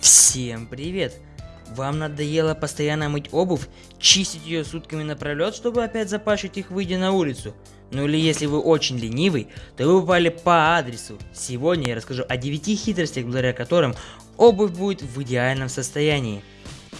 Всем привет! Вам надоело постоянно мыть обувь, чистить ее сутками напролет, чтобы опять запачкать их выйдя на улицу? Ну или если вы очень ленивый, то вы попали по адресу. Сегодня я расскажу о 9 хитростях, благодаря которым обувь будет в идеальном состоянии.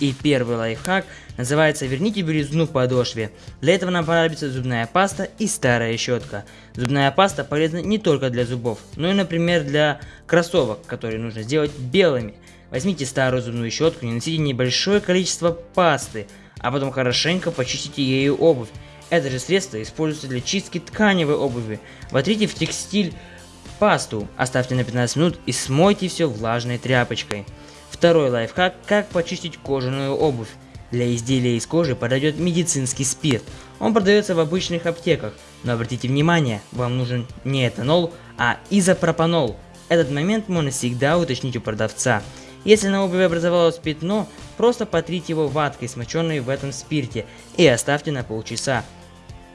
И первый лайфхак называется «Верните белизну в подошве». Для этого нам понадобится зубная паста и старая щетка. Зубная паста полезна не только для зубов, но и, например, для кроссовок, которые нужно сделать белыми. Возьмите старую зубную щетку, нанесите небольшое количество пасты, а потом хорошенько почистите ею обувь. Это же средство используется для чистки тканевой обуви. Вотрите в текстиль пасту, оставьте на 15 минут и смойте все влажной тряпочкой. Второй лайфхак, как почистить кожаную обувь. Для изделия из кожи подойдет медицинский спирт. Он продается в обычных аптеках, но обратите внимание, вам нужен не этанол, а изопропанол. Этот момент можно всегда уточнить у продавца. Если на обуви образовалось пятно, просто потрите его ваткой, смоченной в этом спирте, и оставьте на полчаса.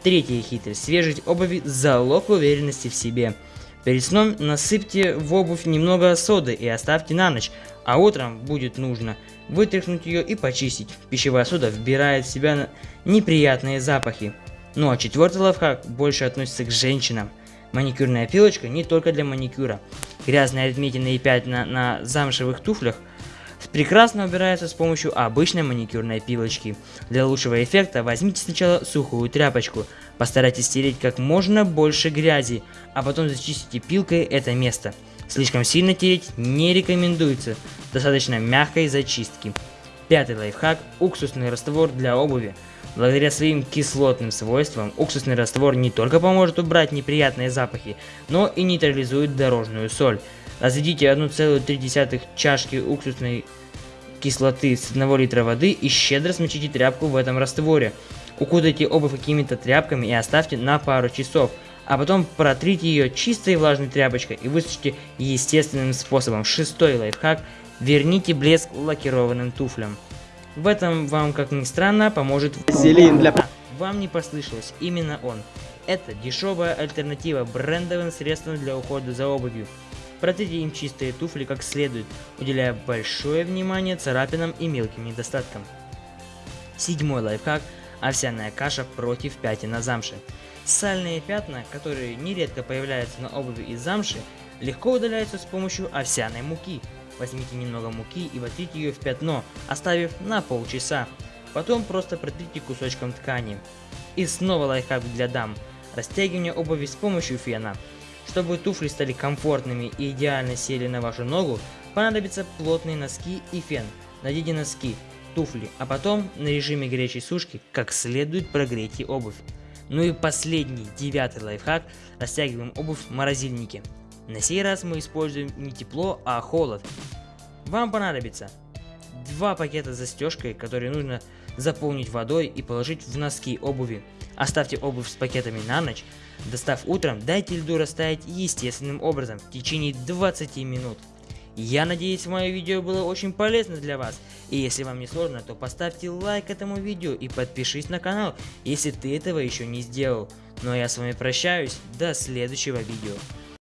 Третья хитрость. Свежесть обуви – залог уверенности в себе. Перед сном насыпьте в обувь немного соды и оставьте на ночь, а утром будет нужно вытряхнуть ее и почистить. Пищевая сода вбирает в себя неприятные запахи. Ну а четвертый лайфхак больше относится к женщинам. Маникюрная пилочка не только для маникюра. Грязные отметины и пятна на замшевых туфлях прекрасно убираются с помощью обычной маникюрной пилочки. Для лучшего эффекта возьмите сначала сухую тряпочку, постарайтесь стереть как можно больше грязи, а потом зачистите пилкой это место. Слишком сильно тереть не рекомендуется, достаточно мягкой зачистки. Пятый лайфхак – уксусный раствор для обуви. Благодаря своим кислотным свойствам, уксусный раствор не только поможет убрать неприятные запахи, но и нейтрализует дорожную соль. Разведите 1,3 чашки уксусной кислоты с 1 литра воды и щедро смочите тряпку в этом растворе. Укутайте обувь какими-то тряпками и оставьте на пару часов, а потом протрите ее чистой влажной тряпочкой и высушите естественным способом. Шестой лайфхак – Верните блеск лакированным туфлям. В этом вам, как ни странно, поможет... Вазелин для... Вам не послышалось, именно он. Это дешевая альтернатива брендовым средствам для ухода за обувью. Протрите им чистые туфли как следует, уделяя большое внимание царапинам и мелким недостаткам. Седьмой лайфхак – овсяная каша против пятен на замше. Сальные пятна, которые нередко появляются на обуви из замши, легко удаляются с помощью овсяной муки – Возьмите немного муки и вотрите ее в пятно, оставив на полчаса. Потом просто протрите кусочком ткани. И снова лайфхак для дам. Растягивание обуви с помощью фена. Чтобы туфли стали комфортными и идеально сели на вашу ногу, понадобятся плотные носки и фен. Найдите носки, туфли, а потом на режиме горячей сушки как следует прогрейте обувь. Ну и последний, девятый лайфхак, растягиваем обувь в морозильнике. На сей раз мы используем не тепло, а холод. Вам понадобится два пакета с застежкой, которые нужно заполнить водой и положить в носки обуви. Оставьте обувь с пакетами на ночь. Достав утром, дайте льду растаять естественным образом в течение 20 минут. Я надеюсь, мое видео было очень полезно для вас. И если вам не сложно, то поставьте лайк этому видео и подпишись на канал, если ты этого еще не сделал. Ну а я с вами прощаюсь, до следующего видео.